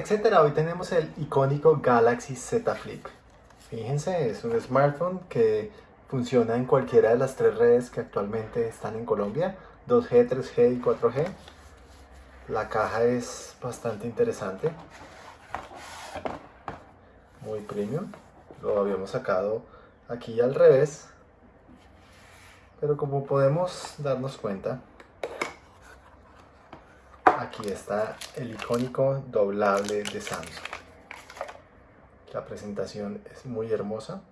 etcétera, hoy tenemos el icónico Galaxy Z Flip. Fíjense, es un smartphone que funciona en cualquiera de las tres redes que actualmente están en Colombia, 2G, 3G y 4G. La caja es bastante interesante, muy premium. Lo habíamos sacado aquí al revés, pero como podemos darnos cuenta, aquí está el icónico doblable de Samsung. La presentación es muy hermosa,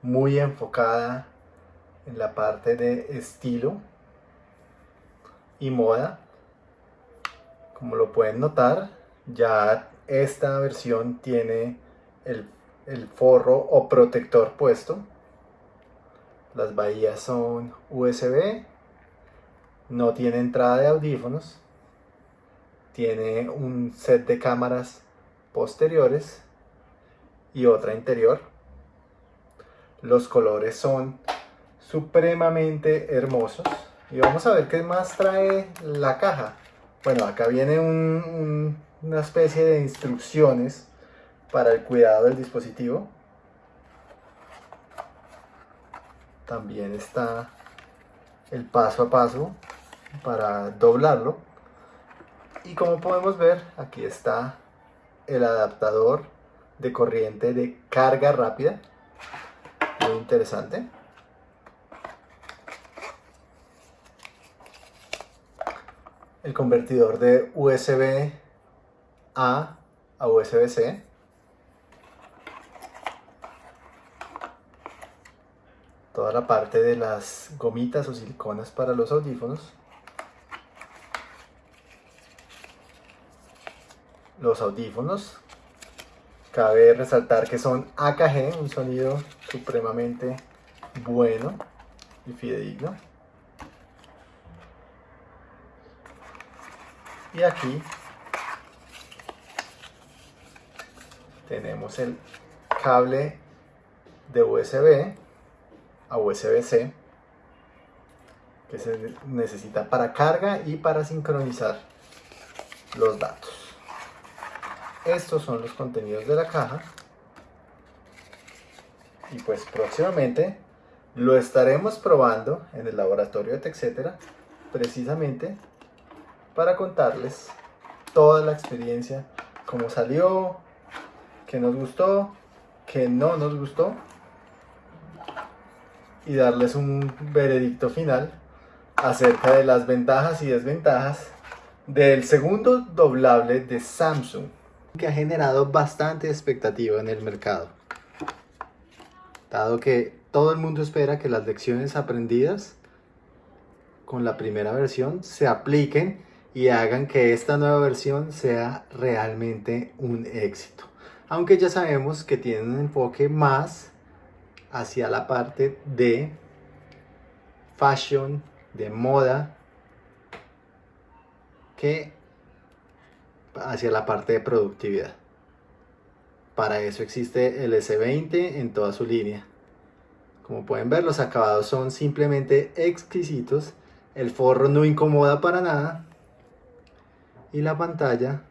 muy enfocada en la parte de estilo y moda. Como lo pueden notar, ya esta versión tiene el, el forro o protector puesto. Las bahías son USB, no tiene entrada de audífonos tiene un set de cámaras posteriores y otra interior. Los colores son supremamente hermosos. Y vamos a ver qué más trae la caja. Bueno, acá viene una especie de instrucciones para el cuidado del dispositivo. También está el paso a paso para doblarlo y como podemos ver aquí está el adaptador de corriente de carga rápida. Muy interesante. El convertidor de USB A a USB C. Toda la parte de las gomitas o siliconas para los audífonos los audífonos. Cabe resaltar que son AKG, un sonido supremamente bueno y fidedigno. Y aquí tenemos el cable de USB a USB-C que se necesita para carga y para sincronizar los datos. Estos son los contenidos de la caja. Y pues próximamente lo estaremos probando en el laboratorio de TechCetera precisamente para contarles toda la experiencia, cómo salió, qué nos gustó, qué no nos gustó y darles un veredicto final acerca de las ventajas y desventajas del segundo doblable de Samsung que ha generado bastante expectativa en el mercado. Dado que todo el mundo espera que las lecciones aprendidas con la primera versión se apliquen y hagan que esta nueva versión sea realmente un éxito. Aunque ya sabemos que tiene un enfoque más hacia la parte de fashion, de moda, que hacia la parte de productividad. Para eso existe el S20 en toda su línea. Como pueden ver, los acabados son simplemente exquisitos. El forro no incomoda para nada. Y la pantalla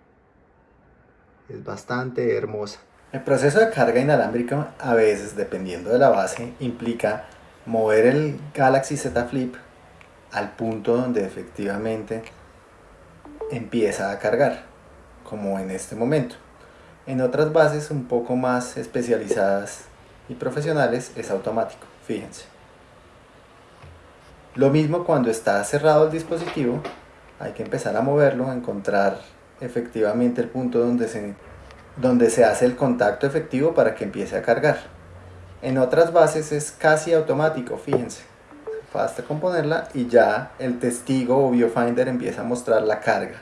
es bastante hermosa. El proceso de carga inalámbrica a veces, dependiendo de la base, implica mover el Galaxy Z Flip al punto donde efectivamente empieza a cargar como en este momento. En otras bases un poco más especializadas y profesionales es automático, fíjense. Lo mismo cuando está cerrado el dispositivo, hay que empezar a moverlo, a encontrar efectivamente el punto donde se, donde se hace el contacto efectivo para que empiece a cargar. En otras bases es casi automático, fíjense. Basta componerla y ya el testigo o biofinder empieza a mostrar la carga.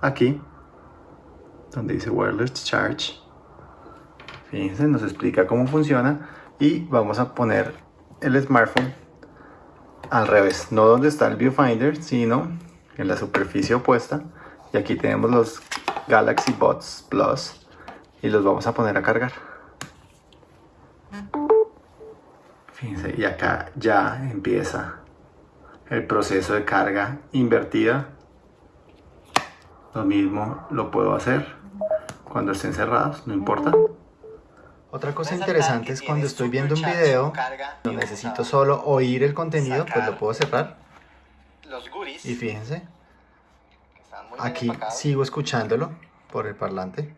Aquí donde dice wireless charge. Fíjense, nos explica cómo funciona y vamos a poner el smartphone al revés, no donde está el viewfinder, sino en la superficie opuesta. Y aquí tenemos los Galaxy Buds Plus y los vamos a poner a cargar. Fíjense, y acá ya empieza el proceso de carga invertida. Lo mismo lo puedo hacer cuando estén cerrados, no importa. Otra cosa interesante es cuando estoy viendo un video, no necesito solo oír el contenido, pues lo puedo cerrar. Y fíjense, aquí sigo escuchándolo por el parlante.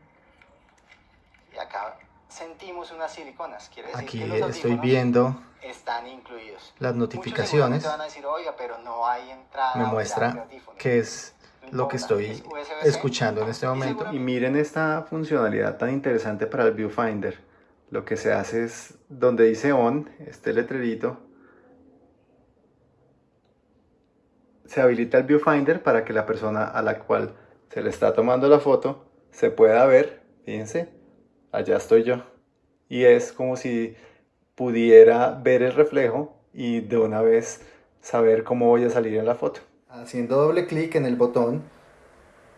Y acá sentimos unas siliconas, quiere decir aquí que los estoy viendo están incluidos. las notificaciones. Van a decir, Oiga, pero no hay entrada me muestra que es lo que estoy escuchando en este momento. Y miren esta funcionalidad tan interesante para el viewfinder. Lo que se hace es, donde dice on, este letrerito, se habilita el viewfinder para que la persona a la cual se le está tomando la foto se pueda ver, fíjense, allá estoy yo. Y es como si pudiera ver el reflejo y de una vez saber cómo voy a salir en la foto. Haciendo doble clic en el botón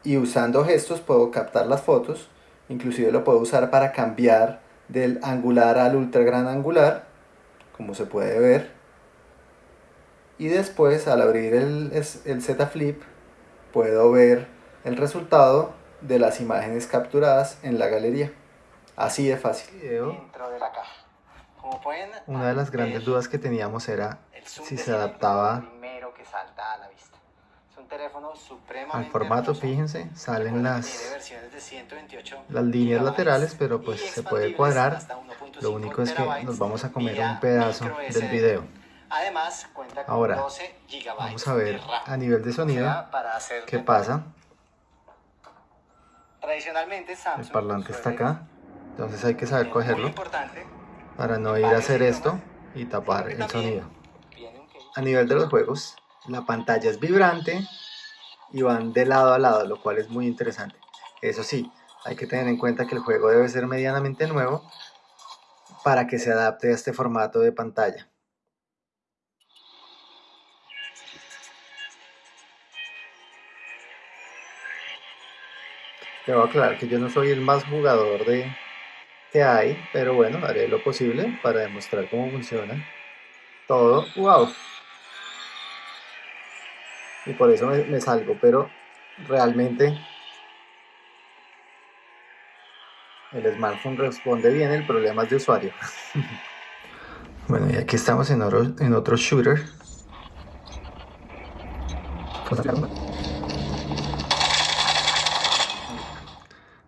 y usando gestos puedo captar las fotos, inclusive lo puedo usar para cambiar del angular al ultra gran angular, como se puede ver. Y después al abrir el, el Z Flip puedo ver el resultado de las imágenes capturadas en la galería. Así de fácil. Una de las grandes dudas que teníamos era si se adaptaba al formato, fíjense, salen las, las líneas laterales, pero pues se puede cuadrar. Lo único es que nos vamos a comer un pedazo del video. Ahora, vamos a ver a nivel de sonido qué pasa. El parlante está acá, entonces hay que saber cogerlo para no ir a hacer esto y tapar el sonido. A nivel de los juegos, la pantalla es vibrante y van de lado a lado, lo cual es muy interesante. Eso sí, hay que tener en cuenta que el juego debe ser medianamente nuevo para que se adapte a este formato de pantalla. Debo aclarar que yo no soy el más jugador de que hay, pero bueno, haré lo posible para demostrar cómo funciona todo. ¡Wow! Y por eso me, salgo, pero realmente el smartphone responde bien, el problema es de usuario. bueno, y aquí estamos en otro, en otro shooter.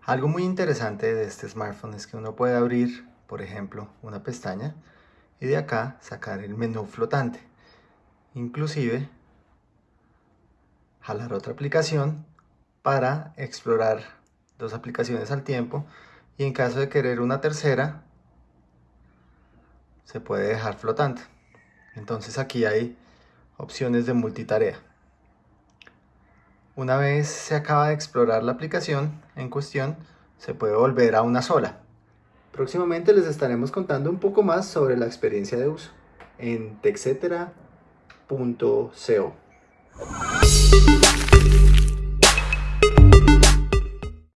Algo muy interesante de este smartphone es que uno puede abrir, por ejemplo, una pestaña y de acá sacar el menú flotante. Inclusive jalar otra aplicación para explorar dos aplicaciones al tiempo y en caso de querer una tercera se puede dejar flotante. Entonces aquí hay opciones de multitarea. Una vez se acaba de explorar la aplicación en cuestión se puede volver a una sola. Próximamente les estaremos contando un poco más sobre la experiencia de uso en texetera.co Música